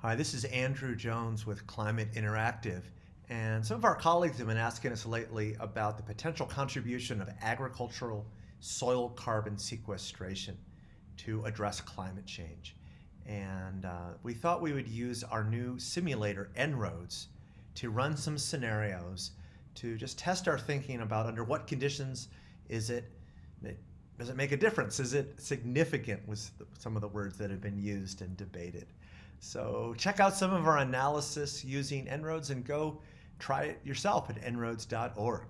Hi, this is Andrew Jones with Climate Interactive. And some of our colleagues have been asking us lately about the potential contribution of agricultural soil carbon sequestration to address climate change. And uh, we thought we would use our new simulator, En-ROADS, to run some scenarios to just test our thinking about under what conditions is it, does it make a difference? Is it significant with some of the words that have been used and debated? So check out some of our analysis using En-ROADS and go try it yourself at enroads.org.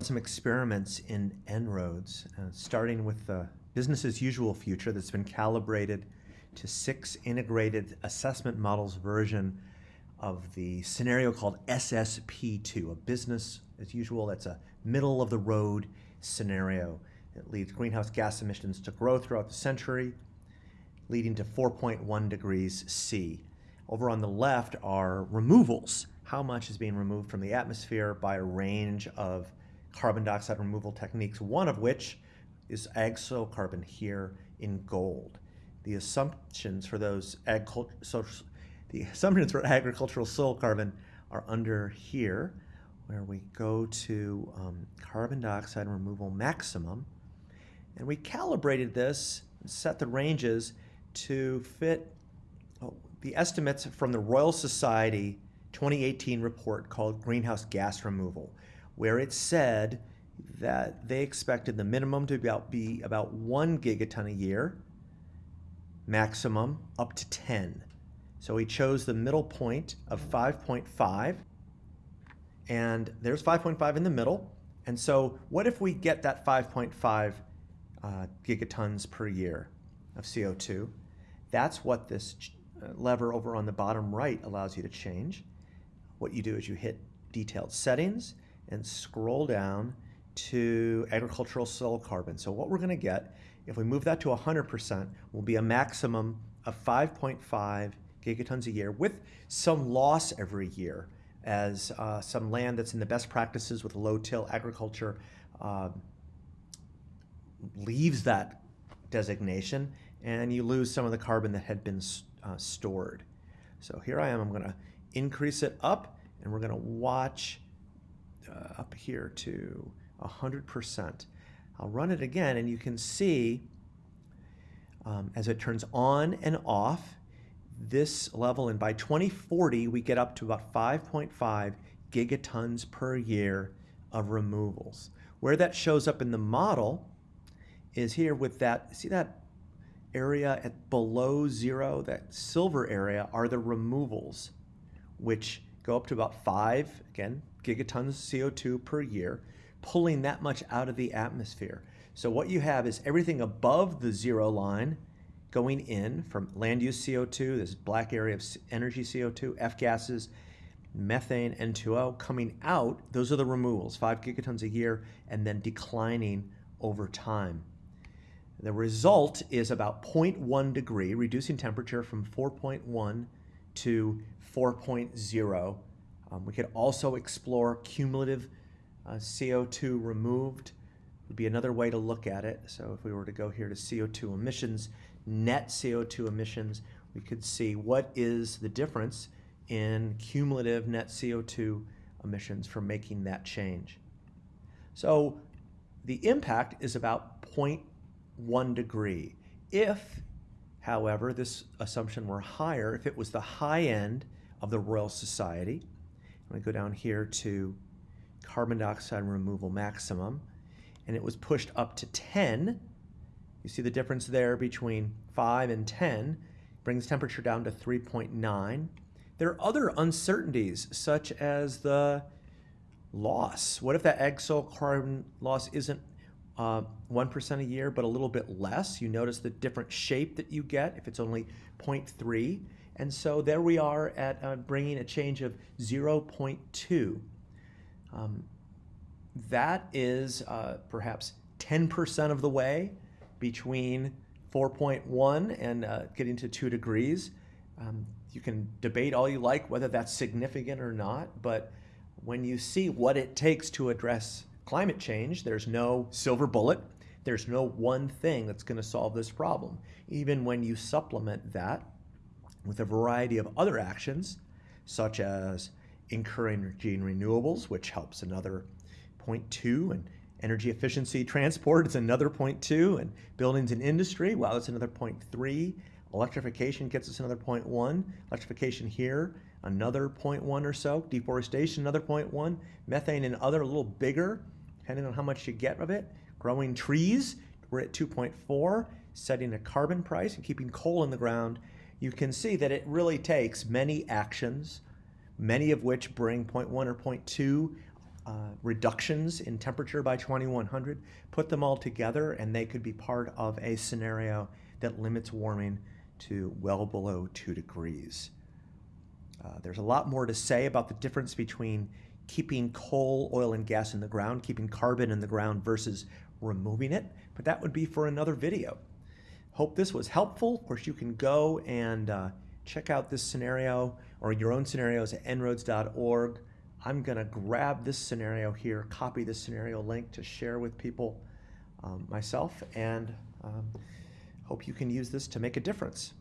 Some experiments in En-ROADS, uh, starting with the business as usual future that's been calibrated to six integrated assessment models version of the scenario called SSP2, a business as usual, that's a middle of the road scenario. It leads greenhouse gas emissions to grow throughout the century, leading to 4.1 degrees C. Over on the left are removals. How much is being removed from the atmosphere by a range of carbon dioxide removal techniques, one of which is ag soil carbon here in gold. The assumptions for those ag so the assumptions for agricultural soil carbon are under here, where we go to um, carbon dioxide removal maximum, and we calibrated this, set the ranges to fit oh, the estimates from the Royal Society 2018 report called Greenhouse Gas Removal, where it said that they expected the minimum to be about, be about one gigaton a year, maximum up to 10. So he chose the middle point of 5.5, and there's 5.5 in the middle. And so what if we get that 5.5 uh, gigatons per year of CO2? That's what this uh, lever over on the bottom right allows you to change. What you do is you hit detailed settings and scroll down to agricultural soil carbon. So what we're going to get, if we move that to 100%, will be a maximum of 5.5 gigatons a year with some loss every year as uh, some land that's in the best practices with low-till agriculture uh, leaves that designation and you lose some of the carbon that had been uh, stored. So here I am, I'm gonna increase it up and we're gonna watch uh, up here to 100%. I'll run it again and you can see um, as it turns on and off this level and by 2040 we get up to about 5.5 gigatons per year of removals. Where that shows up in the model is here with that, see that area at below zero, that silver area, are the removals, which go up to about five, again, gigatons CO2 per year, pulling that much out of the atmosphere. So what you have is everything above the zero line going in from land use CO2, this black area of energy CO2, F gases, methane, N2O, coming out, those are the removals, five gigatons a year, and then declining over time. The result is about 0.1 degree, reducing temperature from 4.1 to 4.0. Um, we could also explore cumulative uh, CO2 removed would be another way to look at it. So if we were to go here to CO2 emissions, net CO2 emissions, we could see what is the difference in cumulative net CO2 emissions from making that change. So the impact is about 0 one degree. If, however, this assumption were higher, if it was the high end of the Royal Society, I'm going to go down here to carbon dioxide removal maximum, and it was pushed up to 10, you see the difference there between 5 and 10, brings temperature down to 3.9. There are other uncertainties, such as the loss. What if that soil carbon loss isn't uh, 1% a year, but a little bit less. You notice the different shape that you get if it's only 0.3. And so there we are at uh, bringing a change of 0.2. Um, that is uh, perhaps 10% of the way between 4.1 and uh, getting to 2 degrees. Um, you can debate all you like whether that's significant or not, but when you see what it takes to address climate change, there's no silver bullet. There's no one thing that's going to solve this problem. Even when you supplement that with a variety of other actions, such as encouraging renewables, which helps another 0.2, and energy efficiency transport is another 0.2, and buildings and industry, well, that's another 0.3. Electrification gets us another 0.1. Electrification here, another 0.1 or so. Deforestation, another 0.1. Methane and other, a little bigger, depending on how much you get of it. Growing trees, we're at 2.4. Setting a carbon price and keeping coal in the ground, you can see that it really takes many actions, many of which bring 0.1 or 0.2 uh, reductions in temperature by 2100. Put them all together and they could be part of a scenario that limits warming to well below 2 degrees. Uh, there's a lot more to say about the difference between keeping coal, oil, and gas in the ground, keeping carbon in the ground versus removing it, but that would be for another video. Hope this was helpful. Of course, you can go and uh, check out this scenario or your own scenarios at en-roads.org. I'm going to grab this scenario here, copy this scenario link to share with people um, myself, and um, hope you can use this to make a difference.